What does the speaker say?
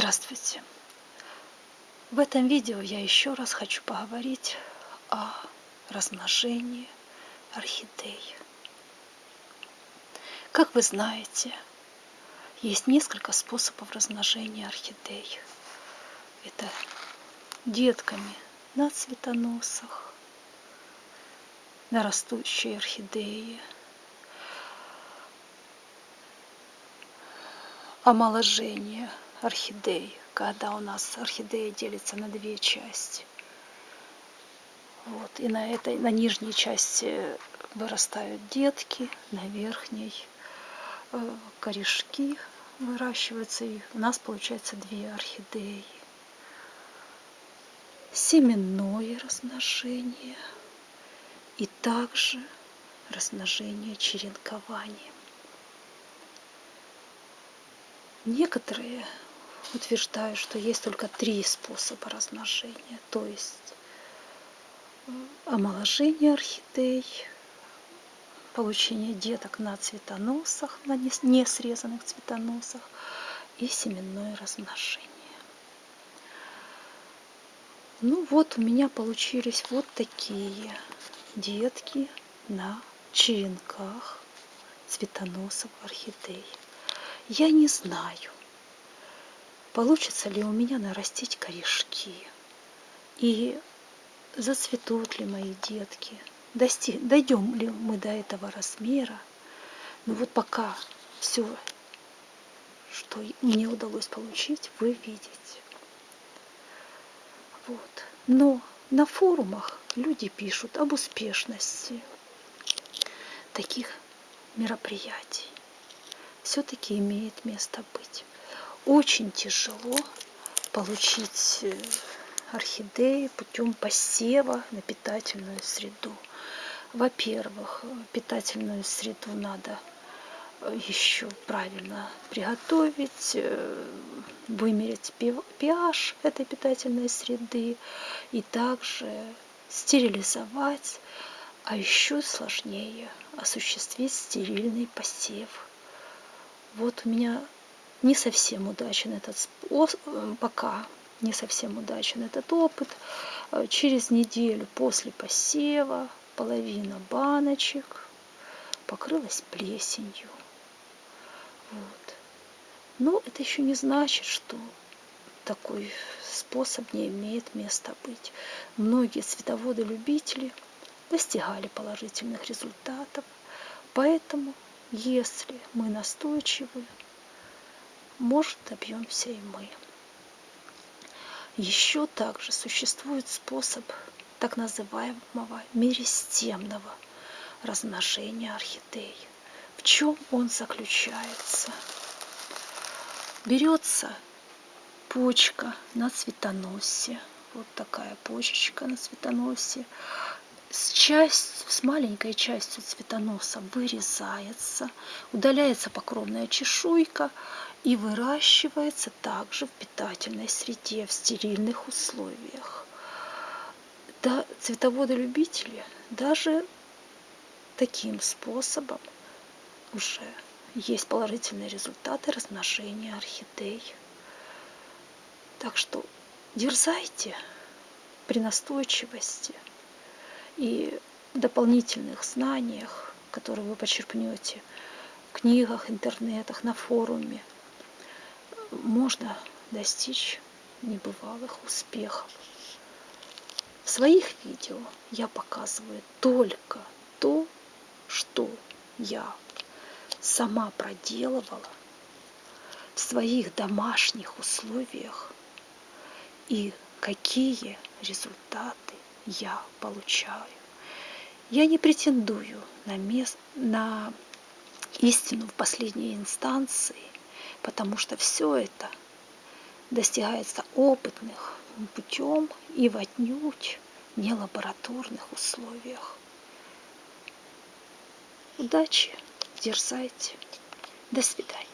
Здравствуйте! В этом видео я еще раз хочу поговорить о размножении орхидей. Как вы знаете, есть несколько способов размножения орхидей. Это детками на цветоносах, на растущей орхидеи, омоложение орхидей, когда у нас орхидея делится на две части. Вот, и на этой, на нижней части вырастают детки, на верхней э, корешки выращиваются, и у нас получается две орхидеи. Семенное размножение и также размножение черенкованием. Некоторые утверждают, что есть только три способа размножения, то есть омоложение орхидей, получение деток на цветоносах, на не срезанных цветоносах и семенное размножение. Ну вот у меня получились вот такие детки на черенках цветоносов орхидей. Я не знаю, получится ли у меня нарастить корешки и зацветут ли мои детки, дости, дойдем ли мы до этого размера. Но вот пока все, что мне удалось получить, вы видите. Вот. Но на форумах люди пишут об успешности таких мероприятий все-таки имеет место быть. Очень тяжело получить э, орхидеи путем посева на питательную среду. Во-первых, питательную среду надо э, еще правильно приготовить, э, вымерить pH этой питательной среды и также стерилизовать, а еще сложнее осуществить стерильный посев вот у меня не совсем удачен этот способ, пока не совсем удачен этот опыт. Э, через неделю после посева половина баночек покрылась плесенью. Вот. Но это еще не значит, что такой способ не имеет места быть. Многие цветоводы-любители достигали положительных результатов, поэтому если мы настойчивы, может добьемся и мы. Еще также существует способ так называемого меристемного размножения орхидей. В чем он заключается? Берется почка на цветоносе, вот такая почечка на цветоносе, с, часть, с маленькой частью цветоноса вырезается, удаляется покровная чешуйка и выращивается также в питательной среде, в стерильных условиях. Да, цветоводы-любители даже таким способом уже есть положительные результаты размножения орхидей. Так что дерзайте при настойчивости – и дополнительных знаниях, которые вы почерпнете в книгах, интернетах, на форуме, можно достичь небывалых успехов. В своих видео я показываю только то, что я сама проделывала в своих домашних условиях и какие результаты я получаю. Я не претендую на, мест, на истину в последней инстанции, потому что все это достигается опытных путем и в отнюдь не лабораторных условиях. Удачи, дерзайте. До свидания.